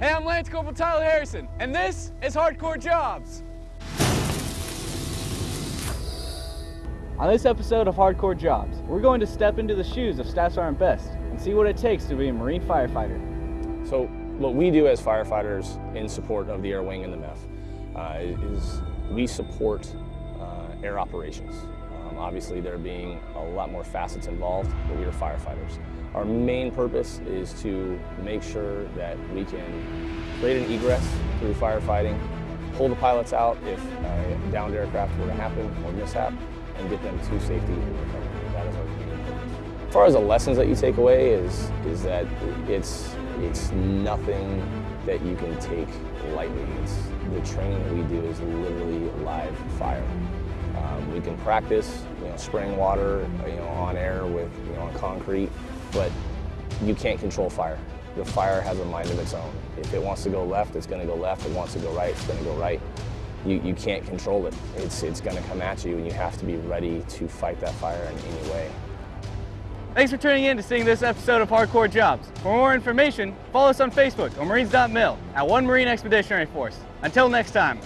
Hey, I'm Lance Corporal Tyler Harrison, and this is Hardcore Jobs. On this episode of Hardcore Jobs, we're going to step into the shoes of Staff Sergeant Best and see what it takes to be a Marine firefighter. So what we do as firefighters in support of the Air Wing and the MEF uh, is we support uh, air operations. Um, obviously there being a lot more facets involved, but we are firefighters. Our main purpose is to make sure that we can create an egress through firefighting, pull the pilots out if a downed aircraft were to happen or mishap, and get them to safety and recovery. That is our main purpose. As far as the lessons that you take away is, is that it's, it's nothing that you can take lightly. It's, the training that we do is literally live fire. We can practice, you know, spraying water, you know, on air with, you know, on concrete, but you can't control fire. The fire has a mind of its own. If it wants to go left, it's going to go left. If it wants to go right, it's going to go right. You, you can't control it. It's, it's going to come at you, and you have to be ready to fight that fire in any way. Thanks for tuning in to seeing this episode of Hardcore Jobs. For more information, follow us on Facebook or Marines.mil at One Marine Expeditionary Force. Until next time.